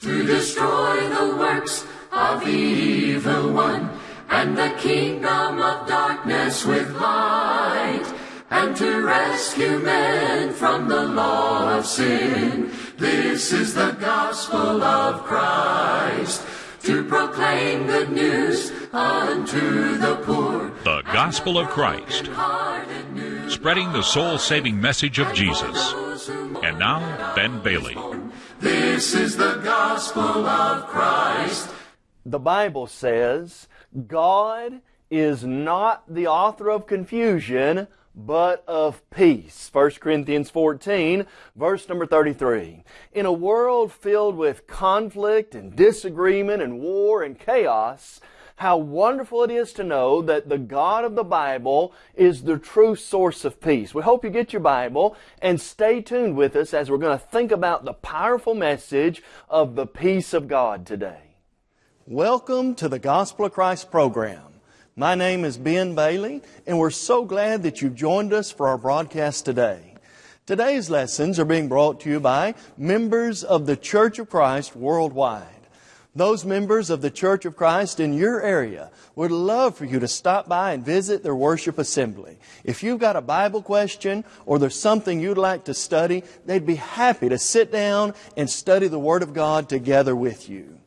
to destroy the works of the evil one, and the kingdom of darkness with light, and to rescue men from the law of sin. This is the gospel of Christ, to proclaim good news unto the poor. The Gospel of Christ, spreading the soul saving message of Jesus. And now, Ben Bailey. This is the gospel of Christ. The Bible says God is not the author of confusion, but of peace. 1 Corinthians 14, verse number 33. In a world filled with conflict and disagreement and war and chaos, how wonderful it is to know that the God of the Bible is the true source of peace. We hope you get your Bible and stay tuned with us as we're going to think about the powerful message of the peace of God today. Welcome to the Gospel of Christ program. My name is Ben Bailey, and we're so glad that you've joined us for our broadcast today. Today's lessons are being brought to you by members of the Church of Christ worldwide. Those members of the Church of Christ in your area would love for you to stop by and visit their worship assembly. If you've got a Bible question or there's something you'd like to study, they'd be happy to sit down and study the Word of God together with you.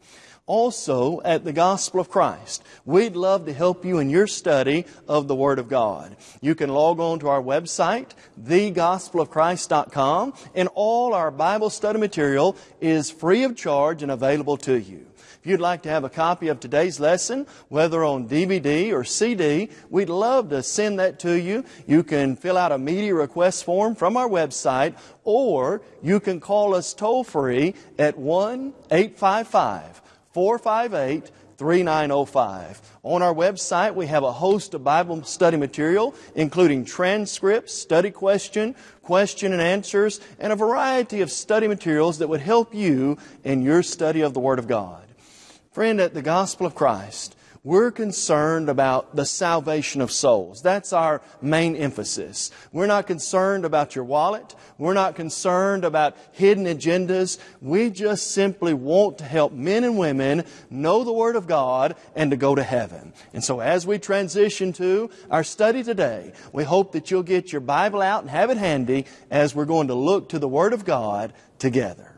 Also, at the Gospel of Christ, we'd love to help you in your study of the Word of God. You can log on to our website, thegospelofchrist.com, and all our Bible study material is free of charge and available to you. If you'd like to have a copy of today's lesson, whether on DVD or CD, we'd love to send that to you. You can fill out a media request form from our website, or you can call us toll free at 1 855 458 3905. On our website, we have a host of Bible study material, including transcripts, study question, question and answers, and a variety of study materials that would help you in your study of the Word of God. Friend, at the Gospel of Christ, we're concerned about the salvation of souls. That's our main emphasis. We're not concerned about your wallet. We're not concerned about hidden agendas. We just simply want to help men and women know the Word of God and to go to heaven. And so as we transition to our study today, we hope that you'll get your Bible out and have it handy as we're going to look to the Word of God together.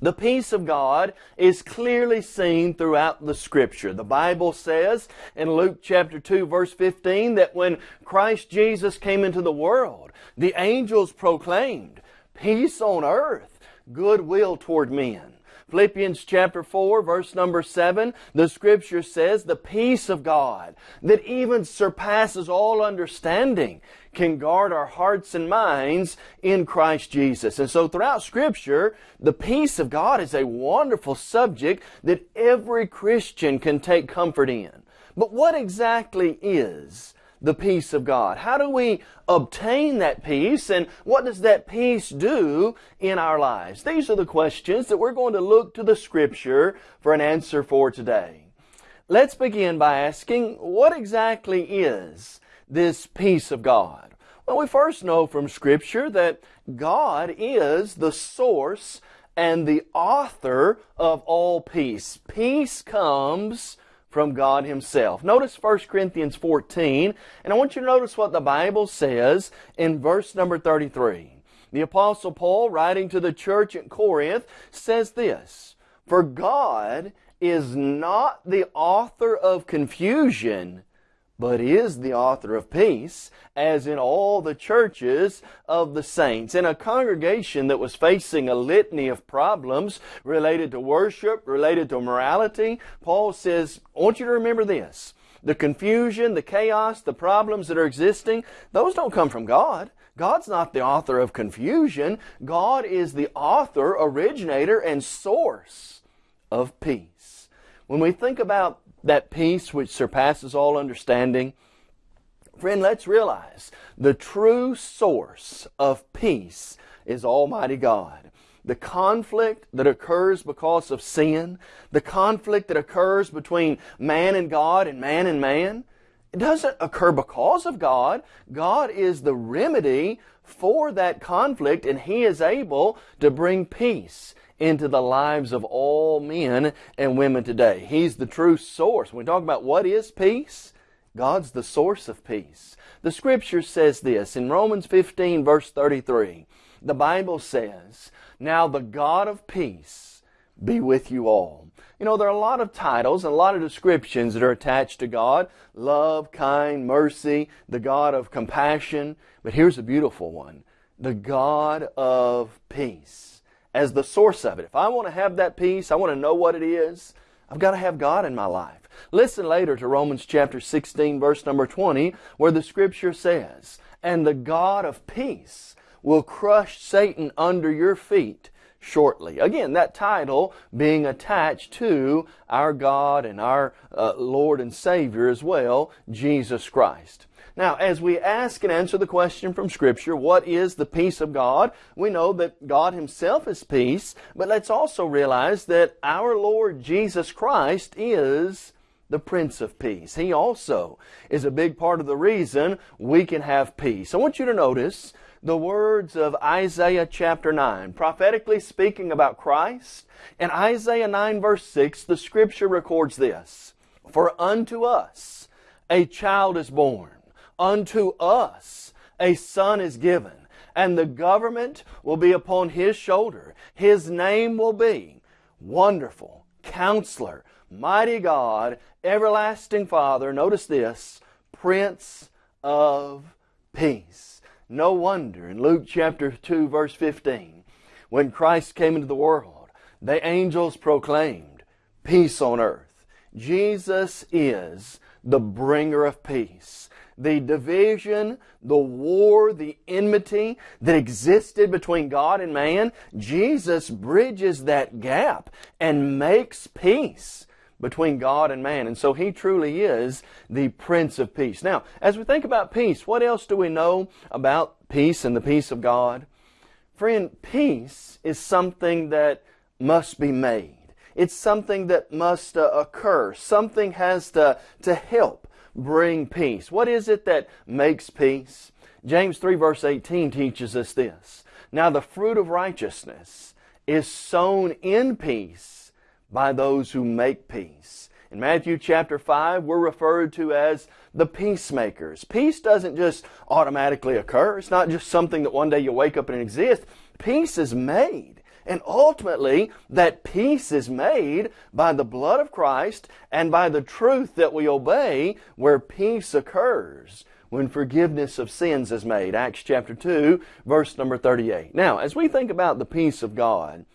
The peace of God is clearly seen throughout the Scripture. The Bible says in Luke chapter 2 verse 15 that when Christ Jesus came into the world, the angels proclaimed, peace on earth, goodwill toward men. Philippians chapter 4 verse number 7, the scripture says, the peace of God that even surpasses all understanding can guard our hearts and minds in Christ Jesus. And so throughout scripture, the peace of God is a wonderful subject that every Christian can take comfort in. But what exactly is the peace of God? How do we obtain that peace and what does that peace do in our lives? These are the questions that we're going to look to the scripture for an answer for today. Let's begin by asking, what exactly is this peace of God? Well, we first know from scripture that God is the source and the author of all peace. Peace comes from God Himself. Notice 1 Corinthians 14, and I want you to notice what the Bible says in verse number 33. The Apostle Paul, writing to the church at Corinth, says this, For God is not the author of confusion, but is the author of peace, as in all the churches of the saints. In a congregation that was facing a litany of problems related to worship, related to morality, Paul says, I want you to remember this. The confusion, the chaos, the problems that are existing, those don't come from God. God's not the author of confusion. God is the author, originator, and source of peace. When we think about that peace which surpasses all understanding, friend, let's realize the true source of peace is Almighty God. The conflict that occurs because of sin, the conflict that occurs between man and God and man and man, it doesn't occur because of God. God is the remedy for that conflict and He is able to bring peace into the lives of all men and women today. He's the true source. When we talk about what is peace, God's the source of peace. The scripture says this in Romans 15 verse 33. The Bible says, Now the God of peace be with you all. You know, there are a lot of titles and a lot of descriptions that are attached to God. Love, kind, mercy, the God of compassion. But here's a beautiful one. The God of peace as the source of it. If I want to have that peace, I want to know what it is, I've got to have God in my life. Listen later to Romans chapter 16 verse number 20 where the scripture says, And the God of peace will crush Satan under your feet shortly. Again, that title being attached to our God and our uh, Lord and Savior as well, Jesus Christ. Now, as we ask and answer the question from Scripture, what is the peace of God? We know that God Himself is peace, but let's also realize that our Lord Jesus Christ is the Prince of Peace. He also is a big part of the reason we can have peace. I want you to notice the words of Isaiah chapter 9, prophetically speaking about Christ. In Isaiah 9 verse 6, the scripture records this, For unto us a child is born, unto us a son is given, and the government will be upon his shoulder. His name will be Wonderful, Counselor, Mighty God, Everlasting Father, notice this, Prince of Peace. No wonder in Luke chapter 2 verse 15, when Christ came into the world, the angels proclaimed, peace on earth. Jesus is the bringer of peace. The division, the war, the enmity that existed between God and man, Jesus bridges that gap and makes peace between God and man. And so He truly is the Prince of Peace. Now, as we think about peace, what else do we know about peace and the peace of God? Friend, peace is something that must be made. It's something that must uh, occur. Something has to, to help bring peace. What is it that makes peace? James 3 verse 18 teaches us this. Now the fruit of righteousness is sown in peace by those who make peace. In Matthew chapter 5, we're referred to as the peacemakers. Peace doesn't just automatically occur. It's not just something that one day you wake up and it exists. Peace is made. And ultimately, that peace is made by the blood of Christ and by the truth that we obey where peace occurs when forgiveness of sins is made. Acts chapter 2, verse number 38. Now, as we think about the peace of God,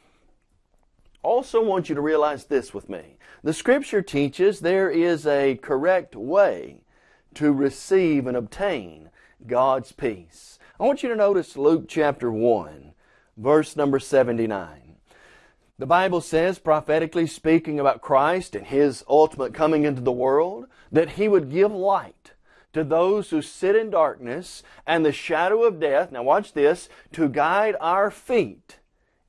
also want you to realize this with me. The scripture teaches there is a correct way to receive and obtain God's peace. I want you to notice Luke chapter 1, verse number 79. The Bible says, prophetically speaking about Christ and His ultimate coming into the world, that He would give light to those who sit in darkness and the shadow of death. Now watch this, to guide our feet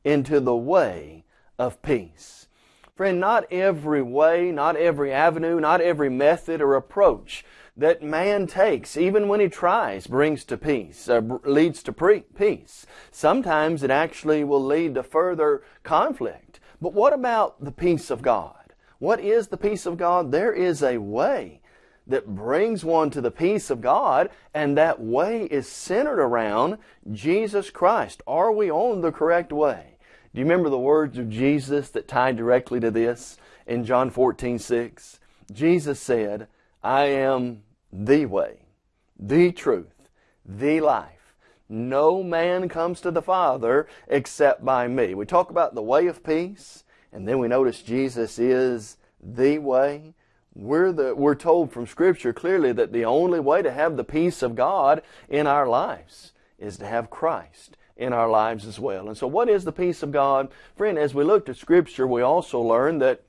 into the way of peace. Friend, not every way, not every avenue, not every method or approach that man takes, even when he tries, brings to peace, uh, leads to peace. Sometimes it actually will lead to further conflict. But what about the peace of God? What is the peace of God? There is a way that brings one to the peace of God, and that way is centered around Jesus Christ. Are we on the correct way? Do you remember the words of Jesus that tied directly to this in John 14, 6? Jesus said, I am the way, the truth, the life. No man comes to the Father except by me. We talk about the way of peace, and then we notice Jesus is the way. We're, the, we're told from Scripture clearly that the only way to have the peace of God in our lives is to have Christ in our lives as well. And so what is the peace of God? Friend, as we looked at Scripture, we also learned that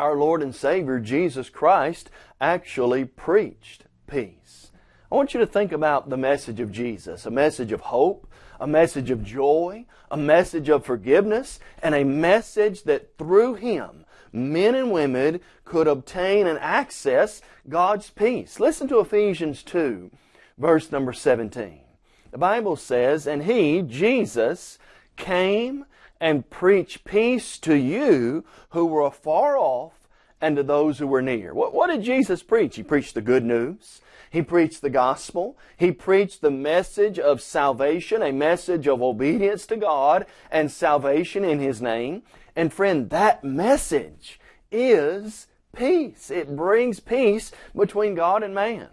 our Lord and Savior, Jesus Christ, actually preached peace. I want you to think about the message of Jesus, a message of hope, a message of joy, a message of forgiveness, and a message that through Him, men and women could obtain and access God's peace. Listen to Ephesians 2, verse number 17. The Bible says, And He, Jesus, came and preach peace to you who were afar off and to those who were near. What, what did Jesus preach? He preached the good news. He preached the gospel. He preached the message of salvation, a message of obedience to God and salvation in His name. And friend, that message is peace. It brings peace between God and man.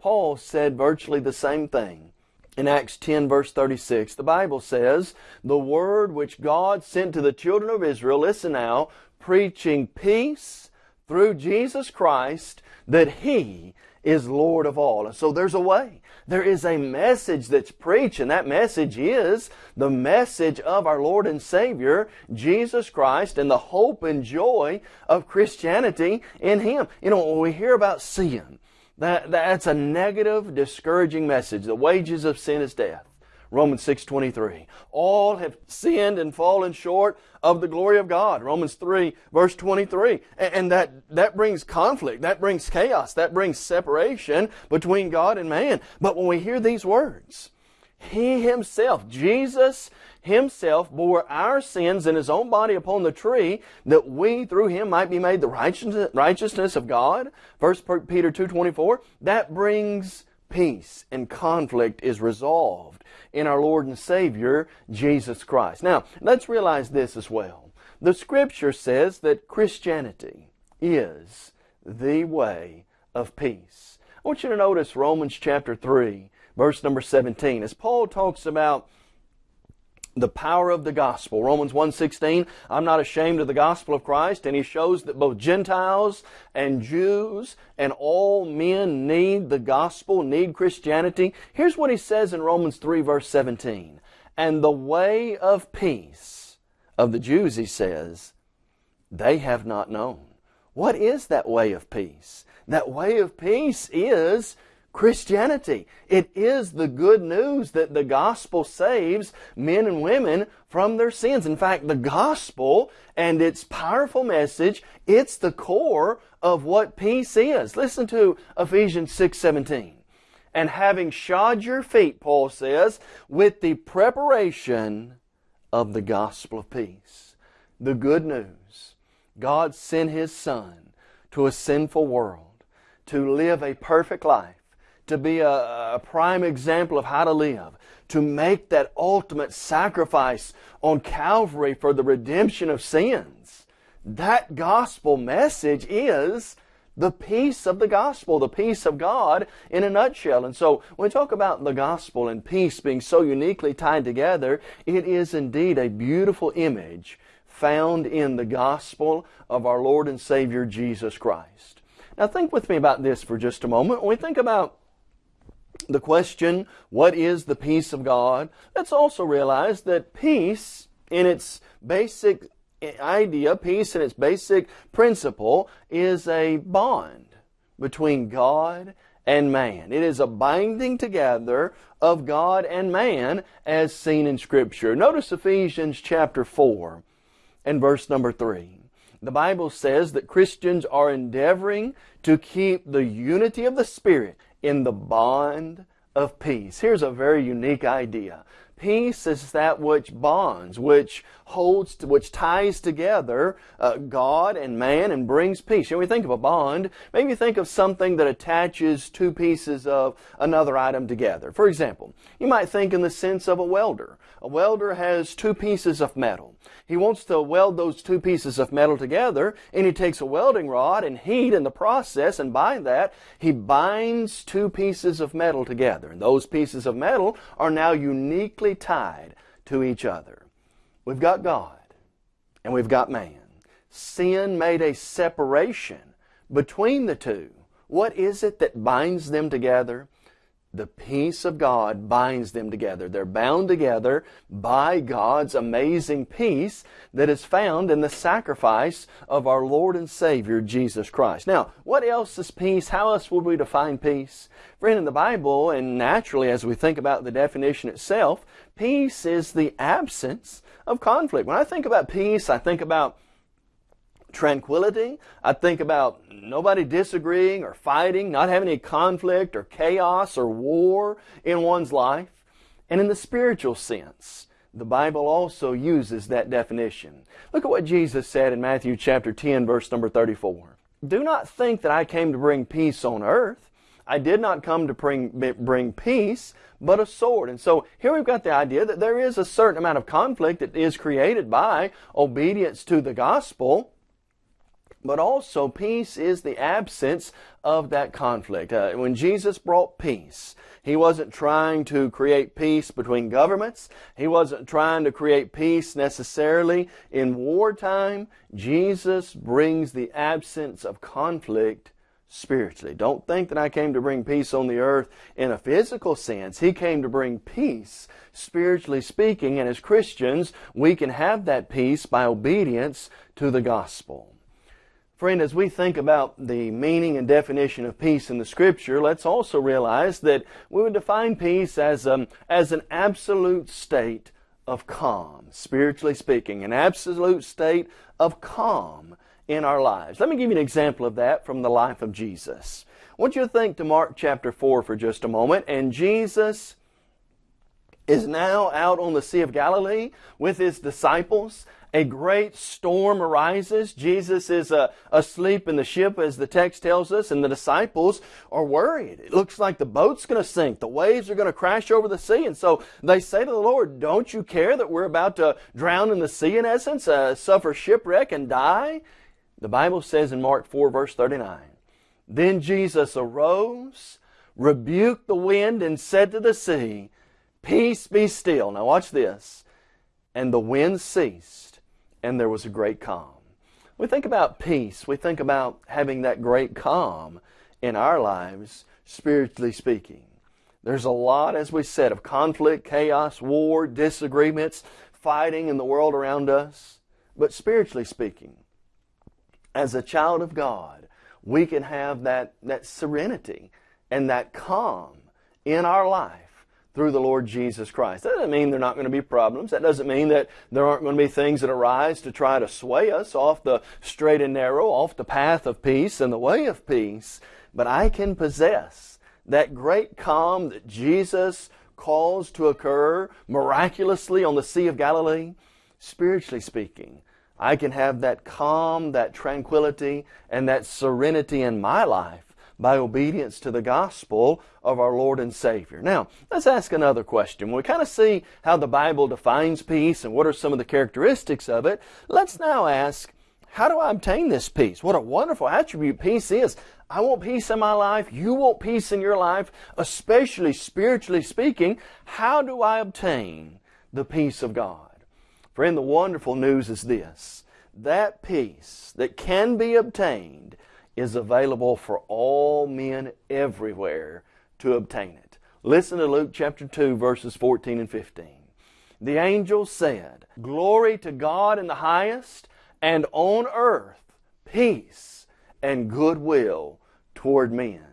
Paul said virtually the same thing. In Acts 10 verse 36, the Bible says, The word which God sent to the children of Israel, listen now, preaching peace through Jesus Christ, that He is Lord of all. And so there's a way. There is a message that's preached, and that message is the message of our Lord and Savior, Jesus Christ, and the hope and joy of Christianity in Him. You know, when we hear about sin, that, that's a negative, discouraging message. The wages of sin is death. Romans 6:23. All have sinned and fallen short of the glory of God. Romans 3 verse 23. And that that brings conflict, that brings chaos, that brings separation between God and man. But when we hear these words, he himself, Jesus himself bore our sins in his own body upon the tree that we through him might be made the righteousness of God. 1 Peter 2.24. That brings peace and conflict is resolved in our Lord and Savior, Jesus Christ. Now, let's realize this as well. The scripture says that Christianity is the way of peace. I want you to notice Romans chapter 3, verse number 17. As Paul talks about the power of the gospel. Romans 1.16, I'm not ashamed of the gospel of Christ, and he shows that both Gentiles and Jews and all men need the gospel, need Christianity. Here's what he says in Romans 3 verse 17. And the way of peace of the Jews, he says, they have not known. What is that way of peace? That way of peace is Christianity. It is the good news that the gospel saves men and women from their sins. In fact, the gospel and its powerful message, it's the core of what peace is. Listen to Ephesians 6:17. And having shod your feet, Paul says, with the preparation of the gospel of peace. The good news. God sent His Son to a sinful world to live a perfect life to be a, a, prime example of how to live, to make that ultimate sacrifice on Calvary for the redemption of sins. That gospel message is the peace of the gospel, the peace of God in a nutshell. And so when we talk about the gospel and peace being so uniquely tied together, it is indeed a beautiful image found in the gospel of our Lord and Savior Jesus Christ. Now think with me about this for just a moment. When we think about the question, what is the peace of God? Let's also realize that peace in its basic idea, peace in its basic principle, is a bond between God and man. It is a binding together of God and man as seen in Scripture. Notice Ephesians chapter 4 and verse number 3. The Bible says that Christians are endeavoring to keep the unity of the Spirit in the bond of peace. Here's a very unique idea. Peace is that which bonds, which holds, which ties together uh, God and man and brings peace. When we think of a bond, maybe think of something that attaches two pieces of another item together. For example, you might think in the sense of a welder. A welder has two pieces of metal. He wants to weld those two pieces of metal together, and he takes a welding rod and heat in the process, and by that, he binds two pieces of metal together. And those pieces of metal are now uniquely tied to each other. We've got God, and we've got man. Sin made a separation between the two. What is it that binds them together? The peace of God binds them together. They're bound together by God's amazing peace that is found in the sacrifice of our Lord and Savior, Jesus Christ. Now, what else is peace? How else would we define peace? Friend, in the Bible, and naturally as we think about the definition itself, peace is the absence of conflict. When I think about peace, I think about tranquility. I think about nobody disagreeing or fighting, not having any conflict or chaos or war in one's life. And in the spiritual sense, the Bible also uses that definition. Look at what Jesus said in Matthew chapter 10 verse number 34. Do not think that I came to bring peace on earth. I did not come to bring, bring peace, but a sword. And so here we've got the idea that there is a certain amount of conflict that is created by obedience to the gospel. But also, peace is the absence of that conflict. Uh, when Jesus brought peace, He wasn't trying to create peace between governments. He wasn't trying to create peace necessarily in wartime. Jesus brings the absence of conflict spiritually. Don't think that I came to bring peace on the earth in a physical sense. He came to bring peace, spiritually speaking, and as Christians, we can have that peace by obedience to the gospel. Friend, as we think about the meaning and definition of peace in the Scripture, let's also realize that we would define peace as, um, as an absolute state of calm, spiritually speaking, an absolute state of calm in our lives. Let me give you an example of that from the life of Jesus. I want you to think to Mark chapter 4 for just a moment, and Jesus is now out on the Sea of Galilee with his disciples, a great storm arises. Jesus is uh, asleep in the ship, as the text tells us, and the disciples are worried. It looks like the boat's going to sink. The waves are going to crash over the sea. And so they say to the Lord, Don't you care that we're about to drown in the sea, in essence, uh, suffer shipwreck and die? The Bible says in Mark 4, verse 39, Then Jesus arose, rebuked the wind, and said to the sea, Peace be still. Now watch this. And the wind ceased and there was a great calm. We think about peace. We think about having that great calm in our lives, spiritually speaking. There's a lot, as we said, of conflict, chaos, war, disagreements, fighting in the world around us. But spiritually speaking, as a child of God, we can have that, that serenity and that calm in our life through the Lord Jesus Christ. That doesn't mean there are not going to be problems. That doesn't mean that there aren't going to be things that arise to try to sway us off the straight and narrow, off the path of peace and the way of peace. But I can possess that great calm that Jesus caused to occur miraculously on the Sea of Galilee, spiritually speaking. I can have that calm, that tranquility, and that serenity in my life by obedience to the gospel of our Lord and Savior. Now, let's ask another question. We kind of see how the Bible defines peace and what are some of the characteristics of it, let's now ask, how do I obtain this peace? What a wonderful attribute peace is. I want peace in my life. You want peace in your life, especially spiritually speaking. How do I obtain the peace of God? Friend, the wonderful news is this. That peace that can be obtained is available for all men everywhere to obtain it. Listen to Luke chapter 2, verses 14 and 15. The angel said, Glory to God in the highest, and on earth peace and goodwill toward men.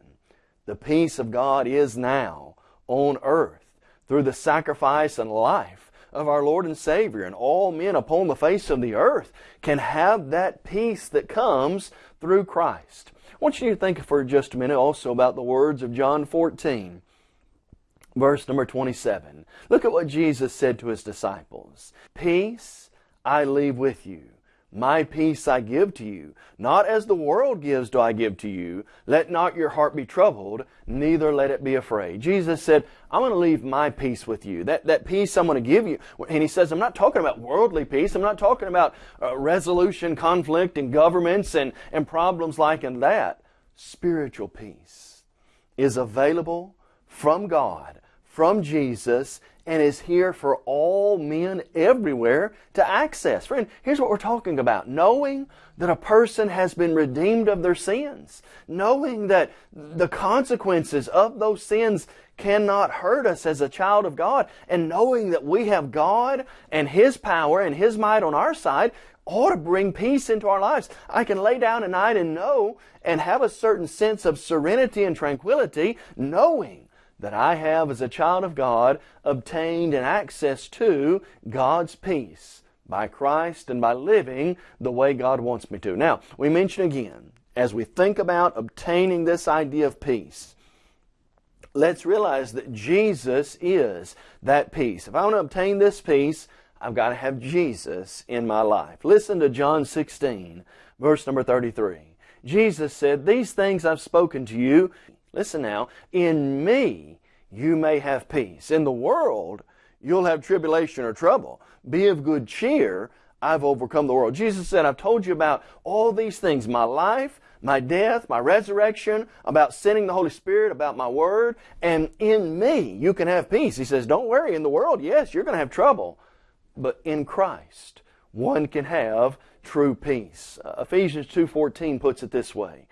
The peace of God is now on earth through the sacrifice and life of our Lord and Savior, and all men upon the face of the earth can have that peace that comes through Christ. I want you to think for just a minute also about the words of John 14, verse number 27. Look at what Jesus said to his disciples Peace I leave with you. My peace I give to you. Not as the world gives do I give to you. Let not your heart be troubled, neither let it be afraid. Jesus said, I'm going to leave my peace with you. That, that peace I'm going to give you. And he says, I'm not talking about worldly peace. I'm not talking about uh, resolution, conflict, and governments and, and problems like in that. Spiritual peace is available from God, from Jesus, and is here for all men everywhere to access. Friend, here's what we're talking about. Knowing that a person has been redeemed of their sins. Knowing that the consequences of those sins cannot hurt us as a child of God. And knowing that we have God and His power and His might on our side ought to bring peace into our lives. I can lay down at night and know and have a certain sense of serenity and tranquility knowing that I have, as a child of God, obtained an access to God's peace by Christ and by living the way God wants me to. Now, we mention again, as we think about obtaining this idea of peace, let's realize that Jesus is that peace. If I want to obtain this peace, I've got to have Jesus in my life. Listen to John 16, verse number 33. Jesus said, These things I've spoken to you, listen now, in me you may have peace. In the world, you'll have tribulation or trouble. Be of good cheer. I've overcome the world. Jesus said, I've told you about all these things my life, my death, my resurrection, about sending the Holy Spirit, about my word, and in me you can have peace. He says, Don't worry, in the world, yes, you're going to have trouble, but in Christ, one can have true peace. Uh, Ephesians 2:14 puts it this way.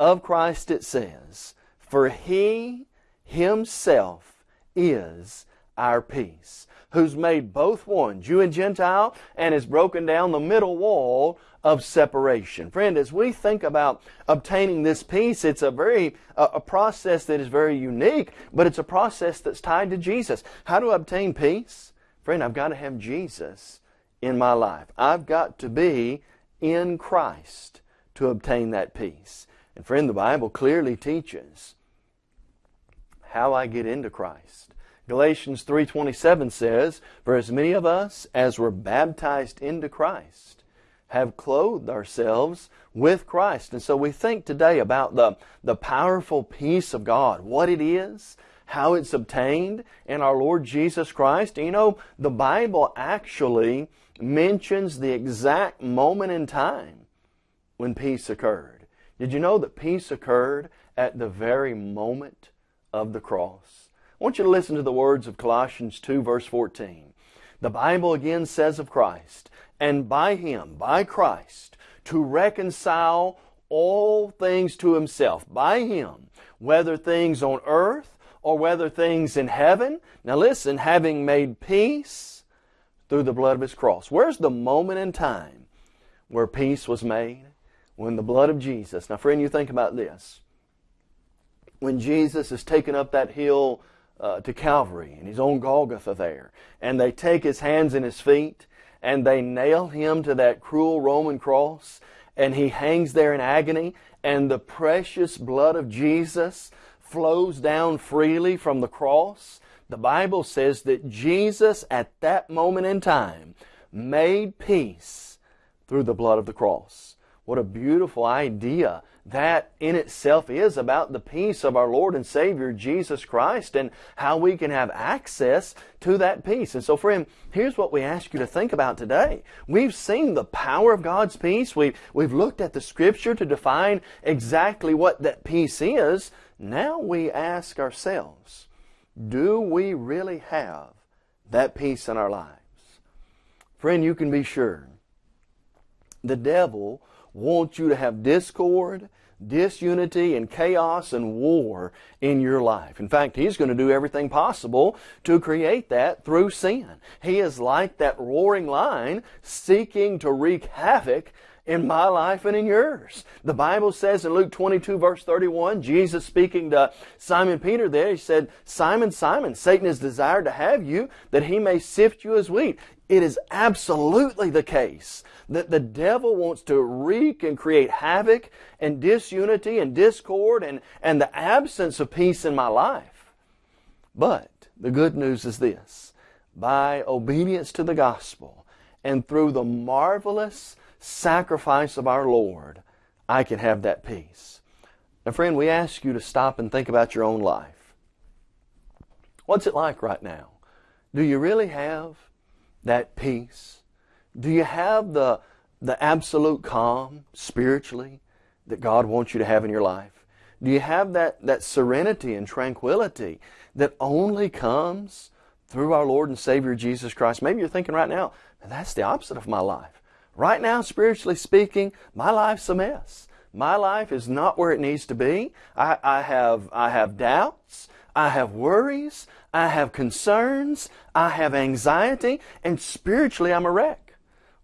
Of Christ it says, "For he himself is our peace, who's made both one, Jew and Gentile, and has broken down the middle wall of separation. Friend, as we think about obtaining this peace, it's a very a, a process that is very unique, but it's a process that's tied to Jesus. How to obtain peace? Friend, I've got to have Jesus in my life. I've got to be in Christ to obtain that peace. And friend, the Bible clearly teaches how I get into Christ. Galatians 3:27 says, "For as many of us as were baptized into Christ have clothed ourselves with Christ. And so we think today about the, the powerful peace of God, what it is, how it's obtained in our Lord Jesus Christ. You know, the Bible actually mentions the exact moment in time when peace occurred. Did you know that peace occurred at the very moment of the cross? I want you to listen to the words of Colossians 2 verse 14. The Bible again says of Christ, and by Him, by Christ, to reconcile all things to Himself, by Him, whether things on earth or whether things in heaven. Now listen, having made peace through the blood of His cross. Where's the moment in time where peace was made? When the blood of Jesus. Now friend, you think about this. When Jesus is taken up that hill uh, to Calvary and he's on Golgotha there, and they take his hands and his feet, and they nail him to that cruel Roman cross, and he hangs there in agony, and the precious blood of Jesus flows down freely from the cross. The Bible says that Jesus, at that moment in time, made peace through the blood of the cross. What a beautiful idea that in itself is about the peace of our Lord and Savior Jesus Christ and how we can have access to that peace. And so, friend, here's what we ask you to think about today. We've seen the power of God's peace. We've, we've looked at the Scripture to define exactly what that peace is. Now we ask ourselves, do we really have that peace in our lives? Friend, you can be sure the devil wants you to have discord, disunity, and chaos and war in your life. In fact, he's going to do everything possible to create that through sin. He is like that roaring lion seeking to wreak havoc in my life and in yours. The Bible says in Luke 22 verse 31, Jesus speaking to Simon Peter there, he said, Simon, Simon, Satan has desired to have you that he may sift you as wheat. It is absolutely the case that the devil wants to wreak and create havoc and disunity and discord and, and the absence of peace in my life. But the good news is this. By obedience to the gospel and through the marvelous sacrifice of our Lord, I can have that peace. Now, friend, we ask you to stop and think about your own life. What's it like right now? Do you really have that peace? Do you have the, the absolute calm spiritually that God wants you to have in your life? Do you have that, that serenity and tranquility that only comes through our Lord and Savior Jesus Christ? Maybe you're thinking right now, that's the opposite of my life. Right now, spiritually speaking, my life's a mess. My life is not where it needs to be. I, I, have, I have doubts. I have worries. I have concerns. I have anxiety. And spiritually, I'm a wreck.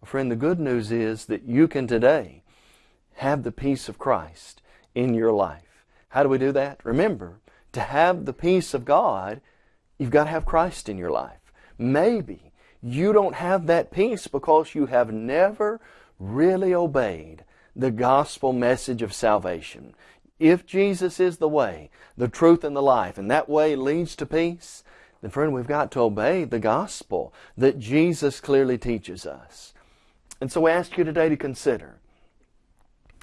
Well, friend, the good news is that you can today have the peace of Christ in your life. How do we do that? Remember, to have the peace of God, you've got to have Christ in your life. Maybe you don't have that peace because you have never really obeyed the gospel message of salvation. If Jesus is the way, the truth, and the life, and that way leads to peace, then friend, we've got to obey the gospel that Jesus clearly teaches us. And so we ask you today to consider,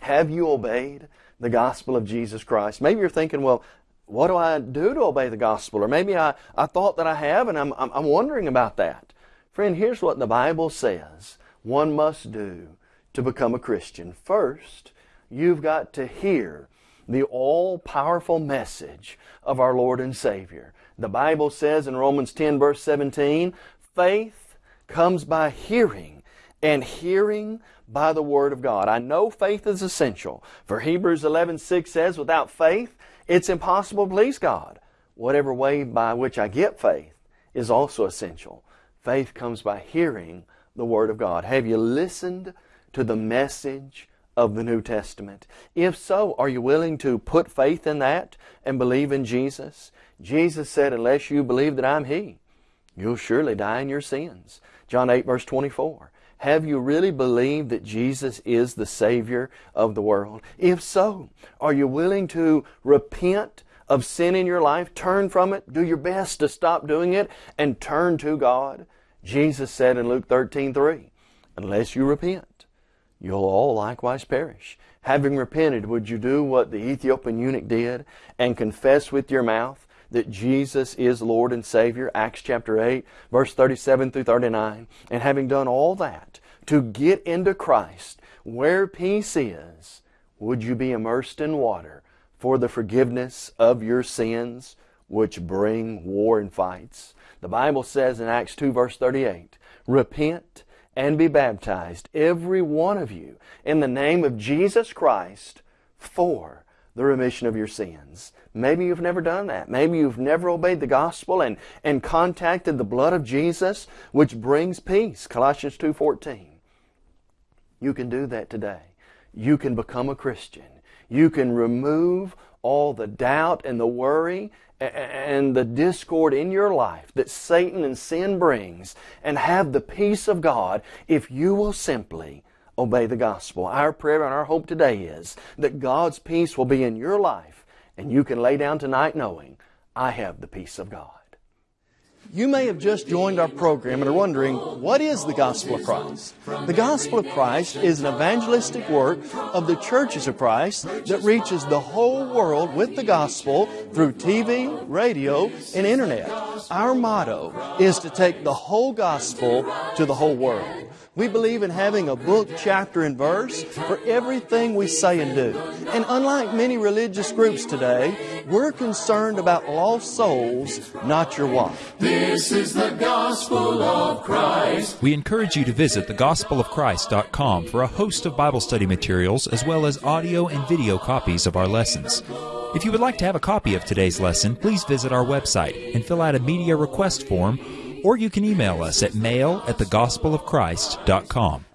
have you obeyed the gospel of Jesus Christ? Maybe you're thinking, well, what do I do to obey the gospel? Or maybe I, I thought that I have and I'm, I'm, I'm wondering about that. Friend, here's what the Bible says one must do to become a Christian. First, you've got to hear the all powerful message of our Lord and Savior. The Bible says in Romans 10, verse 17, faith comes by hearing, and hearing by the Word of God. I know faith is essential. For Hebrews 11, 6 says, without faith, it's impossible to please God. Whatever way by which I get faith is also essential. Faith comes by hearing the Word of God. Have you listened to the message of the New Testament? If so, are you willing to put faith in that and believe in Jesus? Jesus said, unless you believe that I'm He, you'll surely die in your sins. John 8 verse 24. Have you really believed that Jesus is the Savior of the world? If so, are you willing to repent of sin in your life, turn from it, do your best to stop doing it, and turn to God? Jesus said in Luke 13, 3, Unless you repent, you'll all likewise perish. Having repented, would you do what the Ethiopian eunuch did and confess with your mouth that Jesus is Lord and Savior, Acts chapter 8, verse 37 through 39. And having done all that, to get into Christ, where peace is, would you be immersed in water for the forgiveness of your sins, which bring war and fights? The Bible says in Acts 2, verse 38, Repent and be baptized, every one of you, in the name of Jesus Christ, for the remission of your sins. Maybe you've never done that. Maybe you've never obeyed the gospel and, and contacted the blood of Jesus, which brings peace. Colossians 2.14. You can do that today. You can become a Christian. You can remove all the doubt and the worry and the discord in your life that Satan and sin brings and have the peace of God if you will simply obey the gospel. Our prayer and our hope today is that God's peace will be in your life and you can lay down tonight knowing, I have the peace of God. You may have just joined our program and are wondering, what is the Gospel of Christ? The Gospel of Christ is an evangelistic work of the churches of Christ that reaches the whole world with the gospel through TV, radio, and internet. Our motto is to take the whole gospel to the whole world. We believe in having a book, chapter, and verse for everything we say and do. And unlike many religious groups today, we're concerned about lost souls, not your wife. This is the gospel of Christ. We encourage you to visit thegospelofchrist.com for a host of Bible study materials as well as audio and video copies of our lessons. If you would like to have a copy of today's lesson, please visit our website and fill out a media request form or you can email us at mail at thegospelofchrist.com.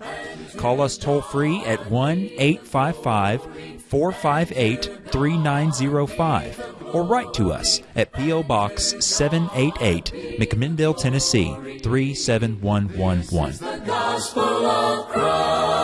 Call us toll free at 1 855 458 3905 or write to us at P.O. Box 788, McMinnville, Tennessee 37111.